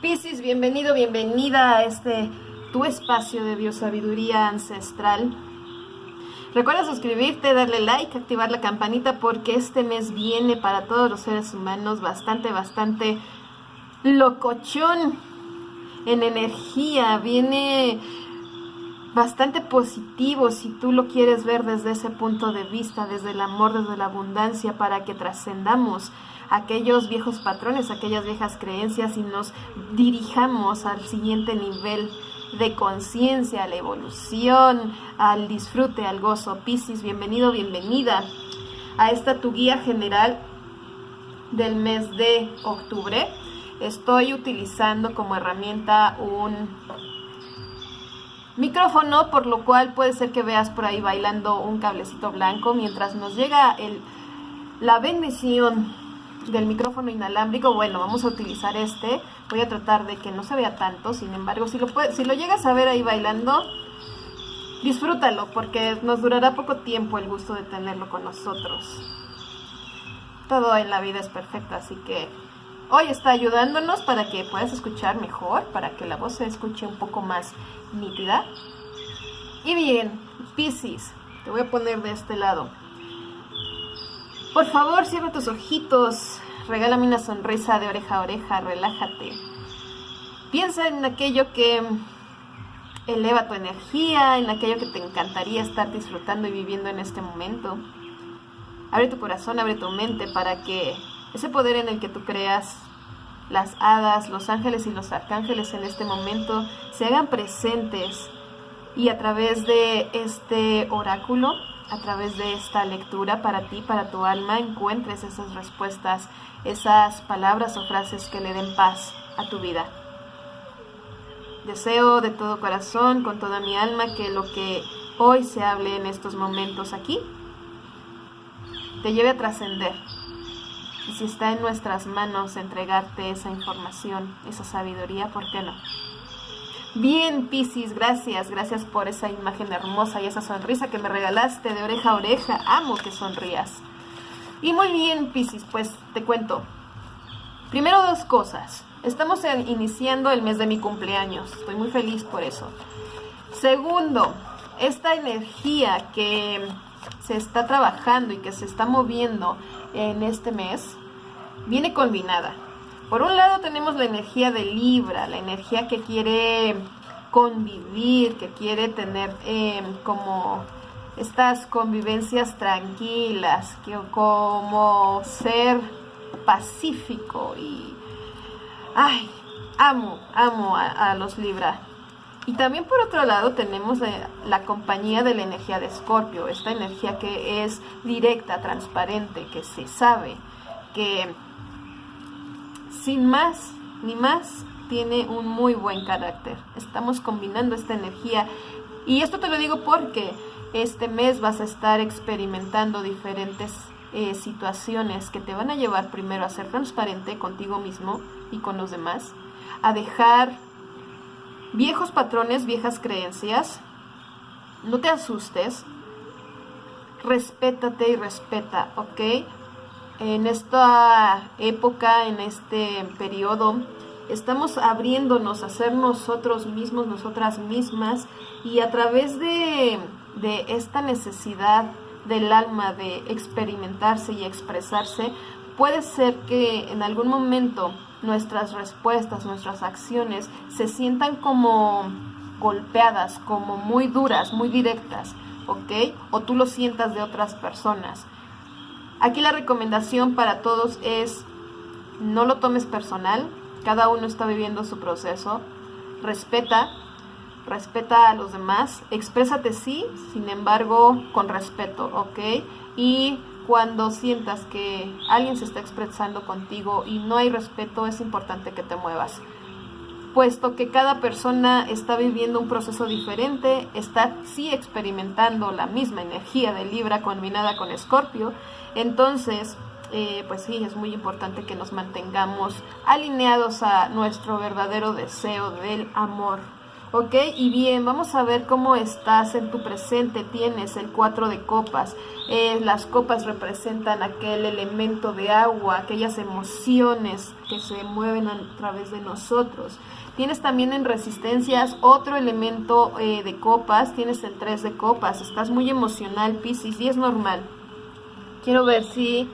Piscis, bienvenido, bienvenida a este tu espacio de biosabiduría ancestral. Recuerda suscribirte, darle like, activar la campanita porque este mes viene para todos los seres humanos bastante, bastante locochón en energía, viene bastante positivo si tú lo quieres ver desde ese punto de vista, desde el amor, desde la abundancia, para que trascendamos aquellos viejos patrones, aquellas viejas creencias y nos dirijamos al siguiente nivel de conciencia, a la evolución, al disfrute, al gozo. Piscis, bienvenido, bienvenida a esta tu guía general del mes de octubre. Estoy utilizando como herramienta un micrófono, por lo cual puede ser que veas por ahí bailando un cablecito blanco mientras nos llega el, la bendición del micrófono inalámbrico, bueno, vamos a utilizar este. Voy a tratar de que no se vea tanto, sin embargo, si lo, si lo llegas a ver ahí bailando, disfrútalo, porque nos durará poco tiempo el gusto de tenerlo con nosotros. Todo en la vida es perfecto, así que hoy está ayudándonos para que puedas escuchar mejor, para que la voz se escuche un poco más nítida. Y bien, Piscis, te voy a poner de este lado. Por favor, cierra tus ojitos, regálame una sonrisa de oreja a oreja, relájate. Piensa en aquello que eleva tu energía, en aquello que te encantaría estar disfrutando y viviendo en este momento. Abre tu corazón, abre tu mente para que ese poder en el que tú creas, las hadas, los ángeles y los arcángeles en este momento se hagan presentes y a través de este oráculo a través de esta lectura para ti, para tu alma, encuentres esas respuestas, esas palabras o frases que le den paz a tu vida. Deseo de todo corazón, con toda mi alma, que lo que hoy se hable en estos momentos aquí te lleve a trascender. Y si está en nuestras manos entregarte esa información, esa sabiduría, ¿por qué no? Bien, Piscis, gracias, gracias por esa imagen hermosa y esa sonrisa que me regalaste de oreja a oreja. Amo que sonrías. Y muy bien, Piscis, pues te cuento. Primero dos cosas. Estamos iniciando el mes de mi cumpleaños. Estoy muy feliz por eso. Segundo, esta energía que se está trabajando y que se está moviendo en este mes viene combinada. Por un lado tenemos la energía de Libra, la energía que quiere convivir, que quiere tener em, como estas convivencias tranquilas, que como ser pacífico y ay, amo, amo a, los Libra. Y también por otro lado tenemos la, la compañía de la energía de Escorpio, esta energía que es directa, transparente, que se sabe, que sin más ni más, tiene un muy buen carácter. Estamos combinando esta energía y esto te lo digo porque este mes vas a estar experimentando diferentes eh, situaciones que te van a llevar primero a ser transparente contigo mismo y con los demás, a dejar viejos patrones, viejas creencias. No te asustes, respétate y respeta, ¿ok? En esta época, en este periodo, estamos abriéndonos a ser nosotros mismos, nosotras mismas, y a través de, de esta necesidad del alma de experimentarse y expresarse, puede ser que en algún momento nuestras respuestas, nuestras acciones se sientan como golpeadas, como muy duras, muy directas, ¿ok? O tú lo sientas de otras personas. Aquí la recomendación para todos es no lo tomes personal, cada uno está viviendo su proceso, respeta, respeta a los demás, exprésate sí, sin embargo, con respeto, ¿ok? Y cuando sientas que alguien se está expresando contigo y no hay respeto, es importante que te muevas puesto que cada persona está viviendo un proceso diferente, está sí experimentando la misma energía de Libra combinada con Escorpio, entonces, eh, pues sí, es muy importante que nos mantengamos alineados a nuestro verdadero deseo del amor Ok, y bien, vamos a ver cómo estás en tu presente. Tienes el 4 de copas. Eh, las copas representan aquel elemento de agua, aquellas emociones que se mueven a través de nosotros. Tienes también en resistencias otro elemento eh, de copas. Tienes el 3 de copas. Estás muy emocional, Piscis, y es normal. Quiero ver si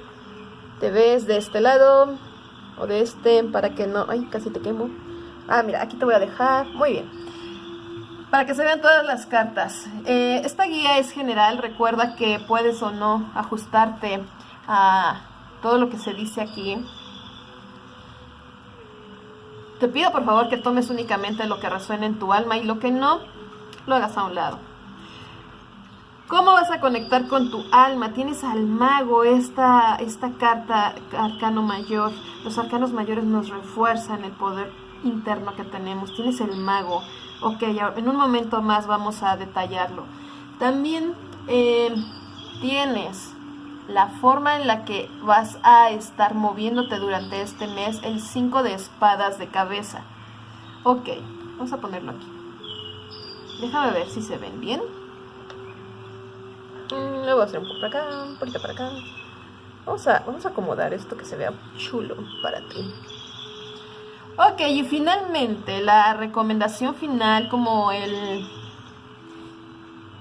te ves de este lado o de este para que no... Ay, casi te quemo. Ah, mira, aquí te voy a dejar. Muy bien para que se vean todas las cartas. Eh, esta guía es general, recuerda que puedes o no ajustarte a todo lo que se dice aquí. Te pido por favor que tomes únicamente lo que resuene en tu alma y lo que no, lo hagas a un lado. ¿Cómo vas a conectar con tu alma? Tienes al mago, esta, esta carta, arcano mayor. Los arcanos mayores nos refuerzan el poder interno que tenemos. Tienes el mago. Ok, en un momento más vamos a detallarlo. También eh, tienes la forma en la que vas a estar moviéndote durante este mes, el 5 de espadas de cabeza. Ok, vamos a ponerlo aquí. Déjame ver si se ven bien. Mm, lo voy a hacer un poco para acá, un poquito para acá. Vamos a, vamos a acomodar esto que se vea chulo para ti. Ok, y finalmente la recomendación final como el,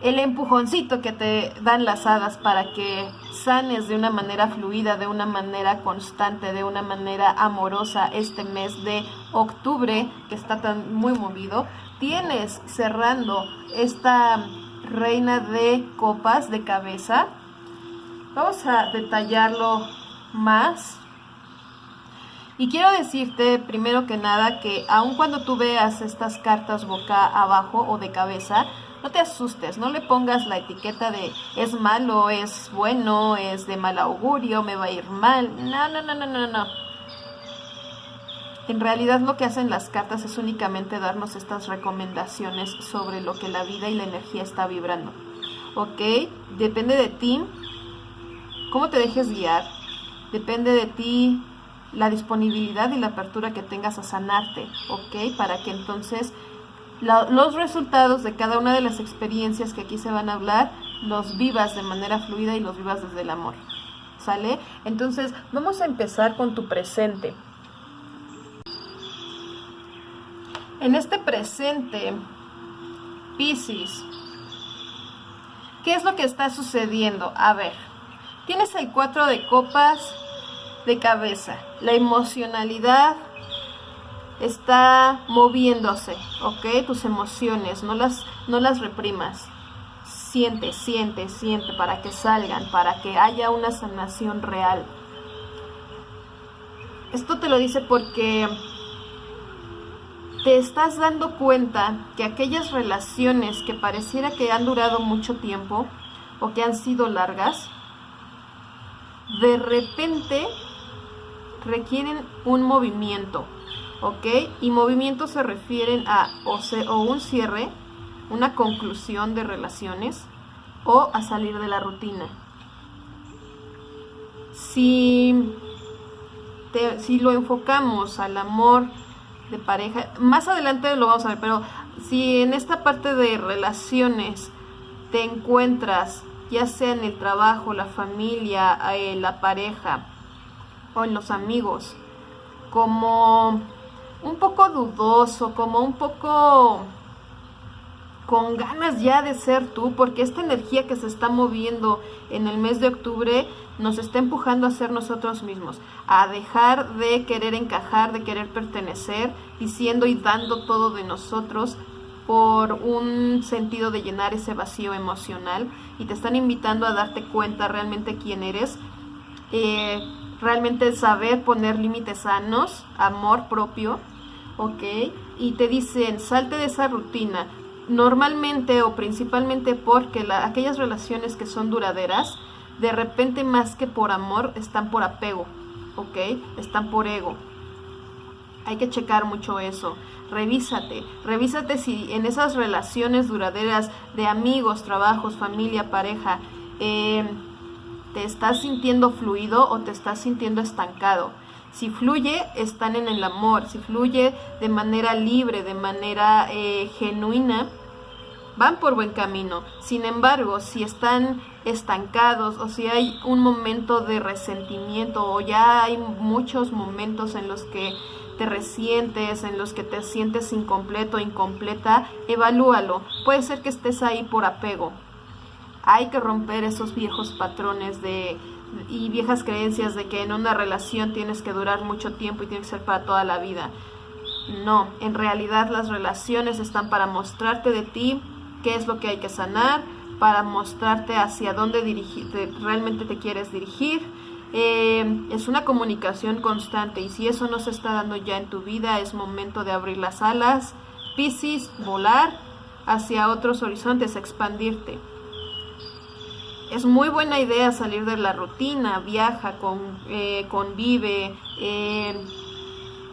el empujoncito que te dan las hadas para que sanes de una manera fluida, de una manera constante, de una manera amorosa este mes de octubre que está tan muy movido. Tienes cerrando esta reina de copas de cabeza. Vamos a detallarlo más y quiero decirte primero que nada que aun cuando tú veas estas cartas boca abajo o de cabeza, no te asustes, no le pongas la etiqueta de es malo, es bueno, es de mal augurio, me va a ir mal. No, no, no, no, no, no. En realidad lo que hacen las cartas es únicamente darnos estas recomendaciones sobre lo que la vida y la energía está vibrando. ¿Ok? Depende de ti cómo te dejes guiar. Depende de ti la disponibilidad y la apertura que tengas a sanarte, ¿ok? Para que entonces los resultados de cada una de las experiencias que aquí se van a hablar, los vivas de manera fluida y los vivas desde el amor, ¿sale? Entonces, vamos a empezar con tu presente. En este presente, Pisces, ¿qué es lo que está sucediendo? A ver, tienes el 4 de copas, de cabeza. La emocionalidad está moviéndose, ¿ok? Tus emociones, no las, no las reprimas. Siente, siente, siente para que salgan, para que haya una sanación real. Esto te lo dice porque te estás dando cuenta que aquellas relaciones que pareciera que han durado mucho tiempo o que han sido largas, de repente requieren un movimiento, ¿ok? Y movimiento se refieren a o, o un cierre, una conclusión de relaciones o a salir de la rutina. Si, si lo enfocamos al amor de pareja, más adelante lo vamos a ver, pero si en esta parte de relaciones te encuentras, ya sea en el trabajo, la familia, eh, la pareja, o en los amigos, como un poco dudoso, como un poco con ganas ya de ser tú, porque esta energía que se está moviendo en el mes de octubre nos está empujando a ser nosotros mismos, a dejar de querer encajar, de querer pertenecer, diciendo y dando todo de nosotros por un sentido de llenar ese vacío emocional y te están invitando a darte cuenta realmente quién eres. Eh, realmente saber poner límites sanos, amor propio, ¿ok? Y te dicen, salte de esa rutina, normalmente o principalmente porque aquellas relaciones que son duraderas, de repente más que por amor, están por apego, ¿ok? Están por ego. Hay que checar mucho eso. Revísate, revísate si en esas relaciones duraderas de amigos, trabajos, familia, pareja, eh, ¿Te estás sintiendo fluido o te estás sintiendo estancado? Si fluye, están en el amor. Si fluye de manera libre, de manera eh, genuina, van por buen camino. Sin embargo, si están estancados o si hay un momento de resentimiento o ya hay muchos momentos en los que te resientes, en los que te sientes incompleto, incompleta, evalúalo. Puede ser que estés ahí por apego. Hay que romper esos viejos patrones de y viejas creencias de que en una relación tienes que durar mucho tiempo y tiene que ser para toda la vida. No, en realidad las relaciones están para mostrarte de ti qué es lo que hay que sanar, para mostrarte hacia dónde dirigir, realmente te quieres dirigir. Eh, es una comunicación constante y si eso no se está dando ya en tu vida, es momento de abrir las alas, piscis, volar hacia otros horizontes, expandirte. Es muy buena idea salir de la rutina, viaja, con, eh, convive, eh,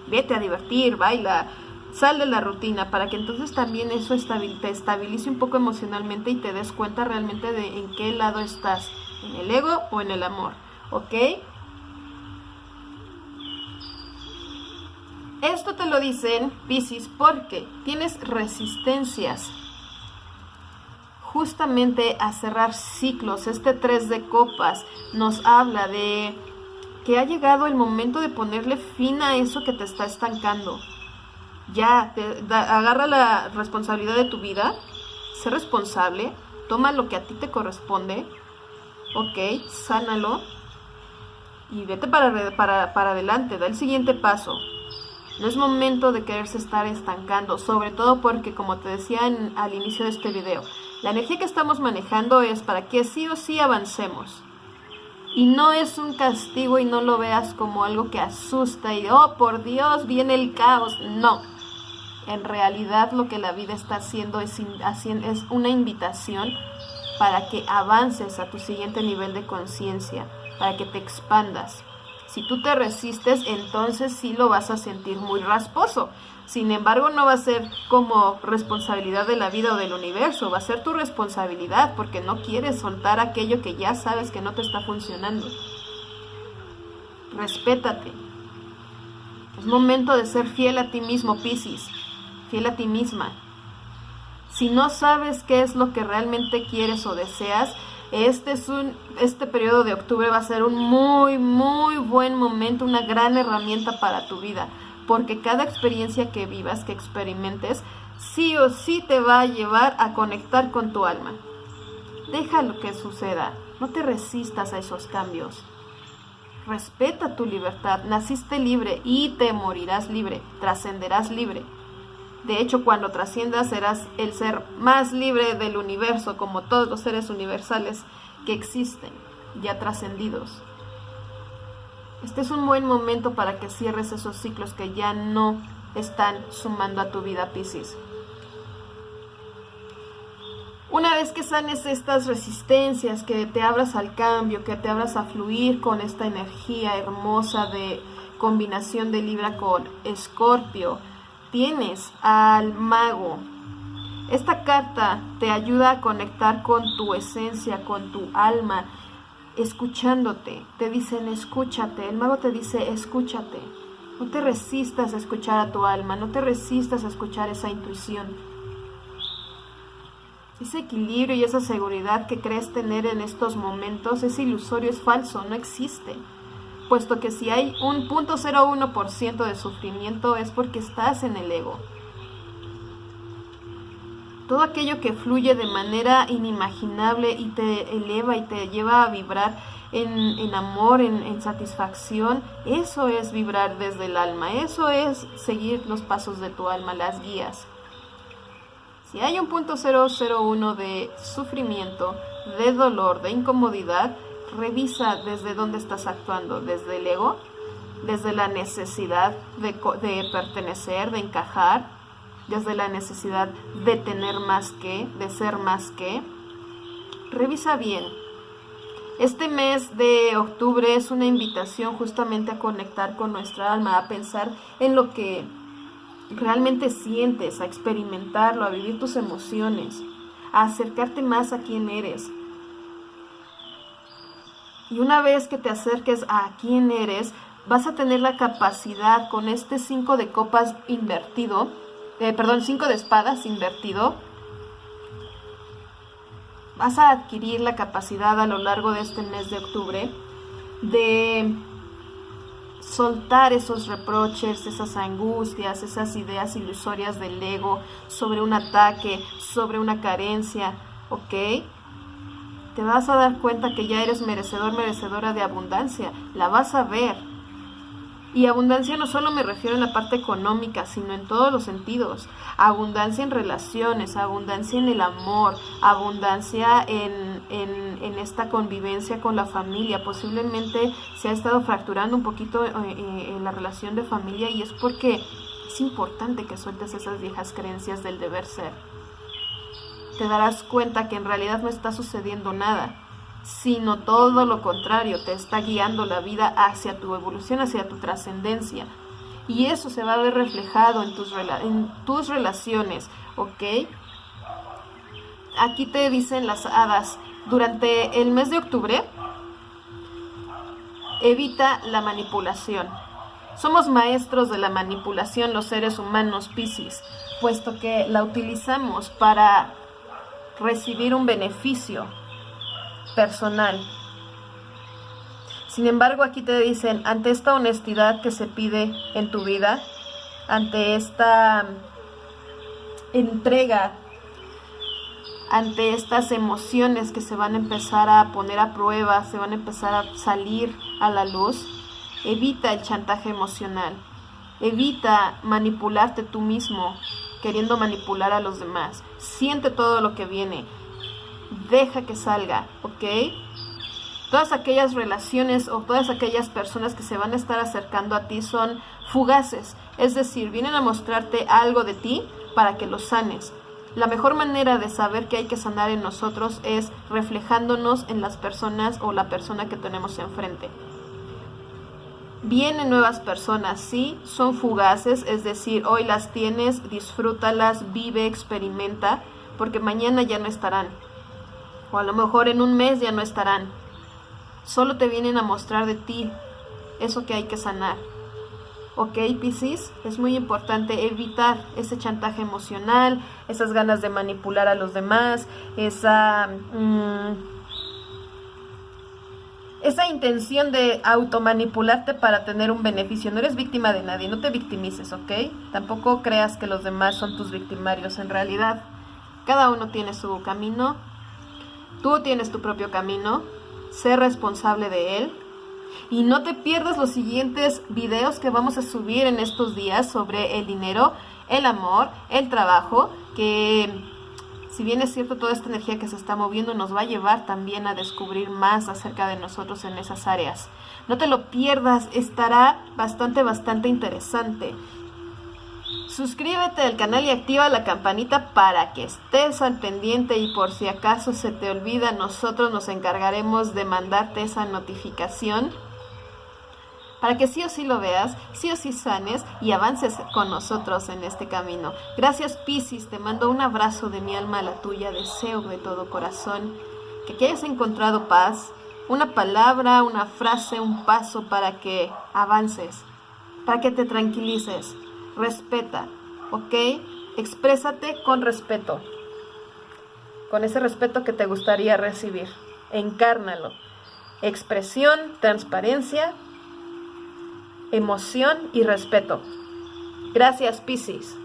vete a divertir, baila, Sal de la rutina para que entonces también eso te estabilice un poco emocionalmente y te des cuenta realmente de en qué lado estás, en el ego o en el amor, ¿ok? Esto te lo dicen, Pisces, porque tienes resistencias justamente a cerrar ciclos. Este 3 de copas nos habla de que ha llegado el momento de ponerle fin a eso que te está estancando ya, agarra la responsabilidad de tu vida, sé responsable, toma lo que a ti te corresponde, ok, sánalo y vete para, para, para adelante, da el siguiente paso. No es momento de quererse estar estancando, sobre todo porque, como te decía al inicio de este video, la energía que estamos manejando es para que sí o sí avancemos. Y no es un castigo y no lo veas como algo que asusta y, oh, por Dios, viene el caos. No, en realidad lo que la vida está haciendo es, es una invitación para que avances a tu siguiente nivel de conciencia, para que te expandas. Si tú te resistes, entonces sí lo vas a sentir muy rasposo. Sin embargo, no va a ser como responsabilidad de la vida o del universo, va a ser tu responsabilidad porque no quieres soltar aquello que ya sabes que no te está funcionando. Respétate. Es momento de ser fiel a ti mismo, Piscis fiel a ti misma. Si no sabes qué es lo que realmente quieres o deseas, este, es un, este periodo de octubre va a ser un muy, muy buen momento, una gran herramienta para tu vida, porque cada experiencia que vivas, que experimentes, sí o sí te va a llevar a conectar con tu alma. Deja lo que suceda, no te resistas a esos cambios. Respeta tu libertad, naciste libre y te morirás libre, trascenderás libre. De hecho, cuando trasciendas serás el ser más libre del universo, como todos los seres universales que existen, ya trascendidos. Este es un buen momento para que cierres esos ciclos que ya no están sumando a tu vida, Pisces. Una vez que sanes estas resistencias, que te abras al cambio, que te abras a fluir con esta energía hermosa de combinación de Libra con Escorpio, tienes al mago. Esta carta te ayuda a conectar con tu esencia, con tu alma, escuchándote. Te dicen escúchate. El mago te dice escúchate. No te resistas a escuchar a tu alma, no te resistas a escuchar esa intuición. Ese equilibrio y esa seguridad que crees tener en estos momentos es ilusorio, es falso, no existe puesto que si hay un 0.01% de sufrimiento es porque estás en el ego. Todo aquello que fluye de manera inimaginable y te eleva y te lleva a vibrar en, amor, en, satisfacción, eso es vibrar desde el alma, eso es seguir los pasos de tu alma, las guías. Si hay un punto 001 de sufrimiento, de dolor, de incomodidad, revisa desde dónde estás actuando, desde el ego, desde la necesidad de, pertenecer, de encajar, desde la necesidad de tener más que, de ser más que. Revisa bien. Este mes de octubre es una invitación justamente a conectar con nuestra alma, a pensar en lo que realmente sientes, a experimentarlo, a vivir tus emociones, a acercarte más a quién eres, y una vez que te acerques a quién eres, vas a tener la capacidad con este 5 de copas invertido, eh, perdón, 5 de espadas invertido, vas a adquirir la capacidad a lo largo de este mes de octubre de soltar esos reproches, esas angustias, esas ideas ilusorias del ego sobre un ataque, sobre una carencia, ¿ok? Te vas a dar cuenta que ya eres merecedor, merecedora de abundancia, la vas a ver. Y abundancia no solo me refiero en la parte económica, sino en todos los sentidos. Abundancia en relaciones, abundancia en el amor, abundancia en, en, esta convivencia con la familia. Posiblemente se ha estado fracturando un poquito eh, eh, en la relación de familia y es porque es importante que sueltes esas viejas creencias del deber ser. Te darás cuenta que en realidad no está sucediendo nada sino todo lo contrario, te está guiando la vida hacia tu evolución, hacia tu trascendencia. Y eso se va a ver reflejado en tus, en tus relaciones, ¿ok? Aquí te dicen las hadas, durante el mes de octubre, evita la manipulación. Somos maestros de la manipulación los seres humanos Piscis, puesto que la utilizamos para recibir un beneficio personal. Sin embargo, aquí te dicen, ante esta honestidad que se pide en tu vida, ante esta entrega, ante estas emociones que se van a empezar a poner a prueba, se van a empezar a salir a la luz, evita el chantaje emocional, evita manipularte tú mismo, queriendo manipular a los demás. Siente todo lo que viene deja que salga, ¿ok? Todas aquellas relaciones o todas aquellas personas que se van a estar acercando a ti son fugaces, es decir, vienen a mostrarte algo de ti para que lo sanes. La mejor manera de saber que hay que sanar en nosotros es reflejándonos en las personas o la persona que tenemos enfrente. Vienen nuevas personas, sí, son fugaces, es decir, hoy las tienes, disfrútalas, vive, experimenta, porque mañana ya no estarán o a lo mejor en un mes ya no estarán. Solo te vienen a mostrar de ti eso que hay que sanar. Ok, Piscis, es muy importante evitar ese chantaje emocional, esas ganas de manipular a los demás, esa, mm, esa intención de automanipularte para tener un beneficio. No eres víctima de nadie, no te victimices, ¿ok? Tampoco creas que los demás son tus victimarios. En realidad, cada uno tiene su camino, Tú tienes tu propio camino, sé responsable de él y no te pierdas los siguientes videos que vamos a subir en estos días sobre el dinero, el amor, el trabajo, que si bien es cierto toda esta energía que se está moviendo nos va a llevar también a descubrir más acerca de nosotros en esas áreas. No te lo pierdas, estará bastante, bastante interesante. Suscríbete al canal y activa la campanita para que estés al pendiente y por si acaso se te olvida, nosotros nos encargaremos de mandarte esa notificación para que sí o sí lo veas, sí o sí sanes y avances con nosotros en este camino. Gracias Piscis, te mando un abrazo de mi alma a la tuya, deseo de todo corazón que, que hayas encontrado paz, una palabra, una frase, un paso para que avances, para que te tranquilices respeta, ¿ok? Exprésate con respeto, con ese respeto que te gustaría recibir. Encárnalo. Expresión, transparencia, emoción y respeto. Gracias, Piscis.